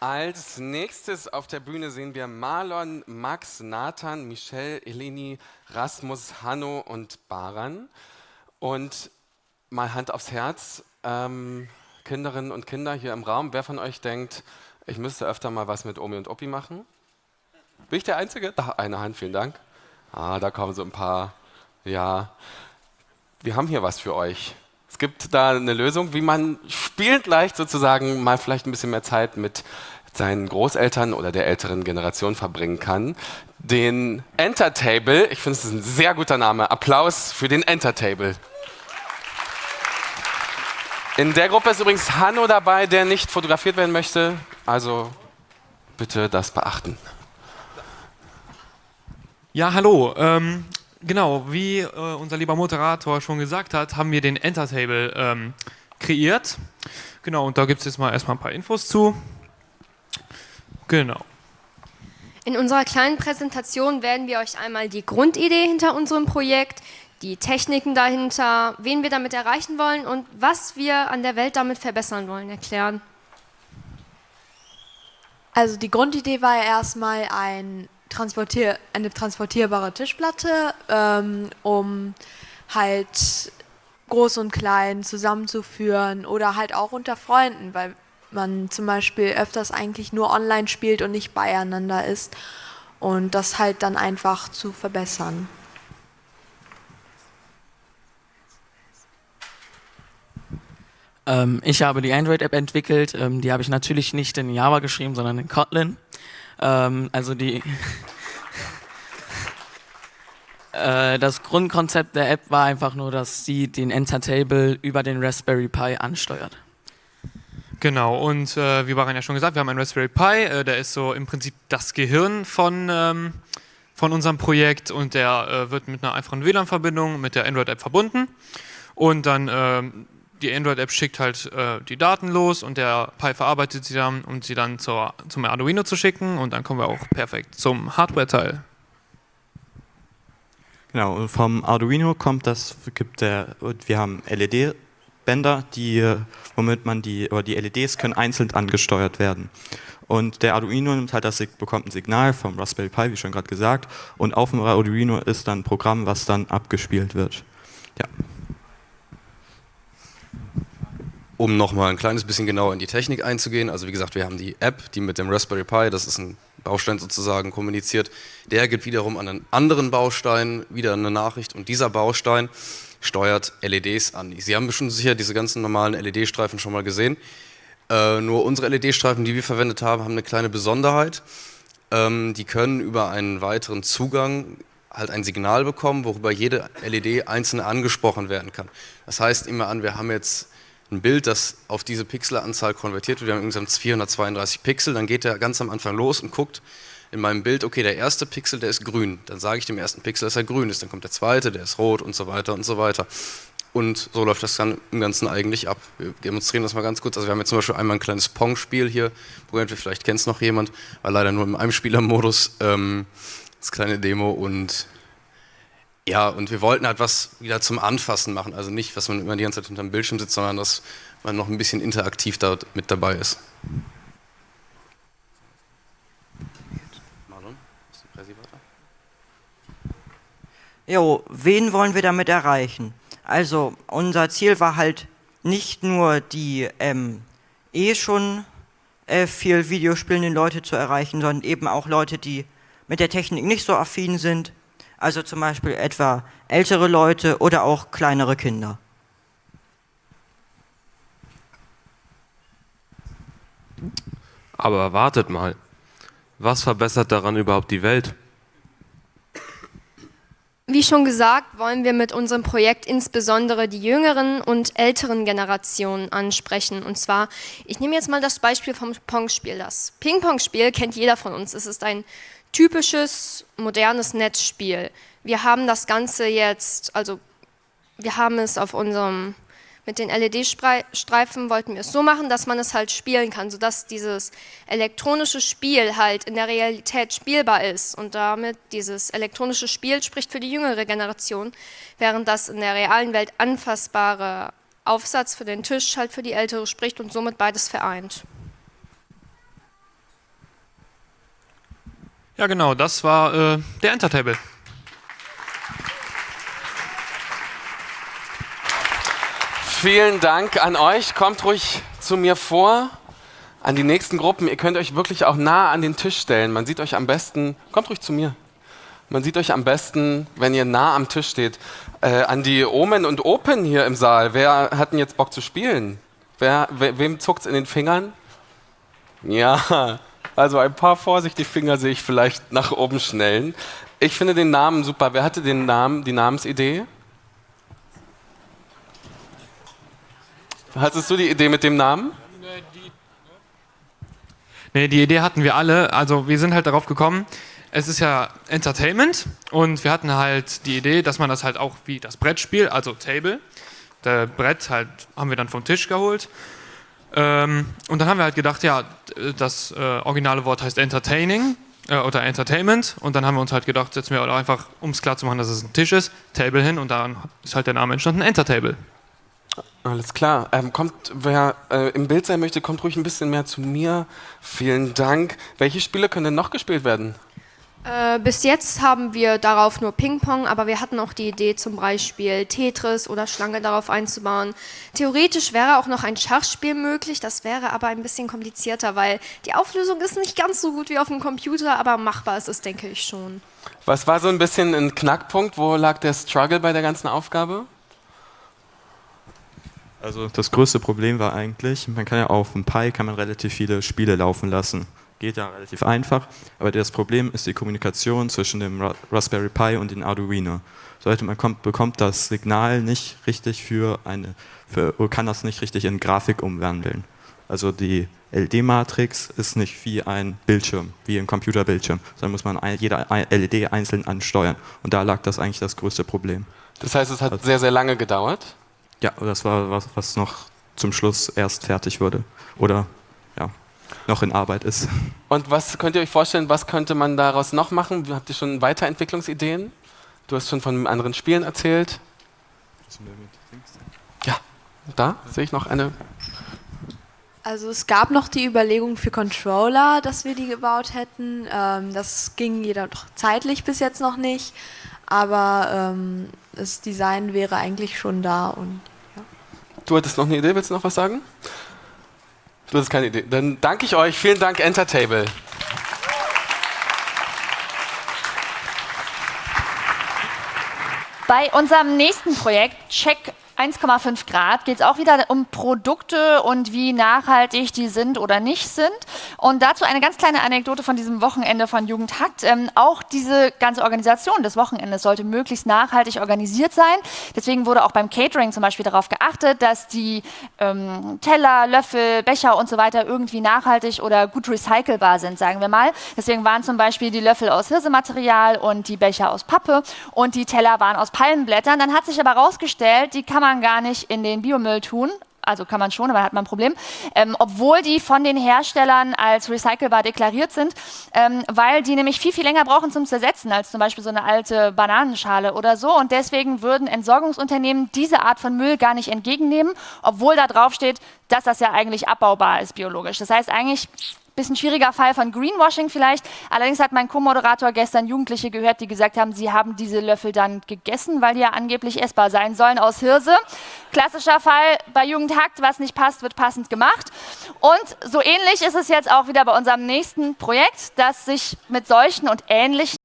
Als nächstes auf der Bühne sehen wir Marlon, Max, Nathan, Michelle, Eleni, Rasmus, Hanno und Baran. Und mal Hand aufs Herz, ähm, Kinderinnen und Kinder hier im Raum, wer von euch denkt, ich müsste öfter mal was mit Omi und Opi machen? Bin ich der Einzige? Da, eine Hand, vielen Dank. Ah, da kommen so ein paar. Ja, wir haben hier was für euch. Es gibt da eine Lösung, wie man spielend leicht sozusagen mal vielleicht ein bisschen mehr Zeit mit seinen Großeltern oder der älteren Generation verbringen kann. Den Entertable, ich finde es ein sehr guter Name, Applaus für den Entertable. In der Gruppe ist übrigens Hanno dabei, der nicht fotografiert werden möchte, also bitte das beachten. Ja, hallo. Ähm, Genau, wie äh, unser lieber Moderator schon gesagt hat, haben wir den Entertable ähm, kreiert. Genau, und da gibt es jetzt mal erstmal ein paar Infos zu. Genau. In unserer kleinen Präsentation werden wir euch einmal die Grundidee hinter unserem Projekt, die Techniken dahinter, wen wir damit erreichen wollen und was wir an der Welt damit verbessern wollen, erklären. Also die Grundidee war ja erstmal ein transportier eine transportierbare Tischplatte, ähm, um halt groß und klein zusammenzuführen oder halt auch unter Freunden, weil man zum Beispiel öfters eigentlich nur online spielt und nicht beieinander ist und das halt dann einfach zu verbessern. Ähm, ich habe die Android-App entwickelt, ähm, die habe ich natürlich nicht in Java geschrieben, sondern in Kotlin. Ähm, also die äh, das Grundkonzept der App war einfach nur, dass sie den Entertable über den Raspberry Pi ansteuert. Genau, und äh, wie Baran ja schon gesagt, wir haben einen Raspberry Pi, äh, der ist so im Prinzip das Gehirn von, ähm, von unserem Projekt und der äh, wird mit einer einfachen WLAN-Verbindung mit der Android-App verbunden und dann ähm, die Android-App schickt halt äh, die Daten los und der Pi verarbeitet sie dann, um sie dann zur, zum Arduino zu schicken und dann kommen wir auch perfekt zum Hardware-Teil. Genau, vom Arduino kommt das, gibt der, wir haben LED-Bänder, die, womit man die, oder die LEDs können einzeln angesteuert werden. Und der Arduino nimmt halt das, bekommt ein Signal vom Raspberry Pi, wie schon gerade gesagt, und auf dem Arduino ist dann ein Programm, was dann abgespielt wird. Ja um nochmal ein kleines bisschen genauer in die Technik einzugehen, also wie gesagt, wir haben die App, die mit dem Raspberry Pi, das ist ein Baustein sozusagen, kommuniziert. Der gibt wiederum an einen anderen Baustein wieder eine Nachricht und dieser Baustein steuert LEDs an. Sie haben bestimmt sicher diese ganzen normalen LED-Streifen schon mal gesehen. Äh, nur unsere LED-Streifen, die wir verwendet haben, haben eine kleine Besonderheit. Ähm, die können über einen weiteren Zugang halt ein Signal bekommen, worüber jede LED einzeln angesprochen werden kann. Das heißt immer an, wir haben jetzt ein Bild, das auf diese Pixelanzahl konvertiert wird. Wir haben insgesamt 432 Pixel, dann geht er ganz am Anfang los und guckt in meinem Bild, okay, der erste Pixel, der ist grün. Dann sage ich dem ersten Pixel, dass er grün ist. Dann kommt der zweite, der ist rot und so weiter und so weiter. Und so läuft das dann im Ganzen eigentlich ab. Wir demonstrieren das mal ganz kurz. Also wir haben jetzt zum Beispiel einmal ein kleines Pong-Spiel hier, vielleicht kennt es noch jemand, war leider nur im Einspielermodus, ähm, das kleine Demo und ja, und wir wollten halt was wieder zum Anfassen machen. Also nicht, was man immer die ganze Zeit hinterm Bildschirm sitzt, sondern dass man noch ein bisschen interaktiv da mit dabei ist. Marlon, ist die Präsi weiter? Jo, wen wollen wir damit erreichen? Also, unser Ziel war halt nicht nur die ähm, eh schon äh, viel Videospielenden Leute zu erreichen, sondern eben auch Leute, die mit der Technik nicht so affin sind, also zum Beispiel etwa ältere Leute oder auch kleinere Kinder. Aber wartet mal, was verbessert daran überhaupt die Welt? Wie schon gesagt, wollen wir mit unserem Projekt insbesondere die jüngeren und älteren Generationen ansprechen. Und zwar, ich nehme jetzt mal das Beispiel vom Pong-Spiel. Das Ping-Pong-Spiel kennt jeder von uns. Es ist ein typisches modernes Netzspiel. Wir haben das Ganze jetzt, also wir haben es auf unserem, mit den LED-Streifen wollten wir es so machen, dass man es halt spielen kann, sodass dieses elektronische Spiel halt in der Realität spielbar ist und damit dieses elektronische Spiel spricht für die jüngere Generation, während das in der realen Welt anfassbare Aufsatz für den Tisch halt für die ältere spricht und somit beides vereint. Ja, genau, das war äh, der Entertable. Vielen Dank an euch. Kommt ruhig zu mir vor, an die nächsten Gruppen. Ihr könnt euch wirklich auch nah an den Tisch stellen. Man sieht euch am besten, kommt ruhig zu mir. Man sieht euch am besten, wenn ihr nah am Tisch steht. Äh, an die Omen und Open hier im Saal. Wer hat denn jetzt Bock zu spielen? Wer, we, wem zuckt es in den Fingern? Ja, also ein paar vorsichtige Finger sehe ich vielleicht nach oben schnellen. Ich finde den Namen super. Wer hatte den Namen, die Namensidee? Hattest du die Idee mit dem Namen? Nee, die Idee hatten wir alle. Also wir sind halt darauf gekommen, es ist ja Entertainment und wir hatten halt die Idee, dass man das halt auch wie das Brettspiel, also Table, der Brett halt haben wir dann vom Tisch geholt. Ähm, und dann haben wir halt gedacht, ja, das äh, originale Wort heißt Entertaining äh, oder Entertainment und dann haben wir uns halt gedacht, setzen wir einfach, um es klar zu machen, dass es ein Tisch ist, Table hin und dann ist halt der Name entstanden, Entertable. Alles klar. Ähm, kommt, wer äh, im Bild sein möchte, kommt ruhig ein bisschen mehr zu mir. Vielen Dank. Welche Spiele können denn noch gespielt werden? Äh, bis jetzt haben wir darauf nur Ping-Pong, aber wir hatten auch die Idee, zum Beispiel Tetris oder Schlange darauf einzubauen. Theoretisch wäre auch noch ein Schachspiel möglich, das wäre aber ein bisschen komplizierter, weil die Auflösung ist nicht ganz so gut wie auf dem Computer, aber machbar ist es, denke ich schon. Was war so ein bisschen ein Knackpunkt? Wo lag der Struggle bei der ganzen Aufgabe? Also das größte Problem war eigentlich, man kann ja auf dem Pi kann man relativ viele Spiele laufen lassen. Geht ja relativ einfach, aber das Problem ist die Kommunikation zwischen dem Raspberry Pi und dem Arduino. Sollte man kommt, bekommt das Signal nicht richtig für eine, für, kann das nicht richtig in Grafik umwandeln. Also die LED-Matrix ist nicht wie ein Bildschirm, wie ein Computerbildschirm, sondern muss man jede LED einzeln ansteuern. Und da lag das eigentlich das größte Problem. Das heißt, es hat also, sehr, sehr lange gedauert? Ja, das war was, was noch zum Schluss erst fertig wurde oder noch in Arbeit ist. Und was könnt ihr euch vorstellen, was könnte man daraus noch machen? Habt ihr schon Weiterentwicklungsideen? Du hast schon von anderen Spielen erzählt. Ja, da sehe ich noch eine. Also es gab noch die Überlegung für Controller, dass wir die gebaut hätten. Ähm, das ging jedoch zeitlich bis jetzt noch nicht. Aber ähm, das Design wäre eigentlich schon da. Und, ja. Du hattest noch eine Idee, willst du noch was sagen? Du hast keine Idee. Dann danke ich euch. Vielen Dank, Entertable. Bei unserem nächsten Projekt, Check 1,5 Grad geht es auch wieder um Produkte und wie nachhaltig die sind oder nicht sind. Und dazu eine ganz kleine Anekdote von diesem Wochenende von Jugendhakt. Ähm, auch diese ganze Organisation des Wochenendes sollte möglichst nachhaltig organisiert sein. Deswegen wurde auch beim Catering zum Beispiel darauf geachtet, dass die ähm, Teller, Löffel, Becher und so weiter irgendwie nachhaltig oder gut recycelbar sind, sagen wir mal. Deswegen waren zum Beispiel die Löffel aus Hirsematerial und die Becher aus Pappe und die Teller waren aus Palmenblättern. Dann hat sich aber herausgestellt, die kann man man gar nicht in den Biomüll tun. Also kann man schon, aber hat man ein Problem. Ähm, obwohl die von den Herstellern als recycelbar deklariert sind, ähm, weil die nämlich viel, viel länger brauchen zum Zersetzen als zum Beispiel so eine alte Bananenschale oder so. Und deswegen würden Entsorgungsunternehmen diese Art von Müll gar nicht entgegennehmen, obwohl da drauf steht, dass das ja eigentlich abbaubar ist biologisch. Das heißt eigentlich Bisschen schwieriger Fall von Greenwashing vielleicht. Allerdings hat mein Co-Moderator gestern Jugendliche gehört, die gesagt haben, sie haben diese Löffel dann gegessen, weil die ja angeblich essbar sein sollen aus Hirse. Klassischer Fall bei Jugendhakt, was nicht passt, wird passend gemacht. Und so ähnlich ist es jetzt auch wieder bei unserem nächsten Projekt, das sich mit solchen und ähnlichen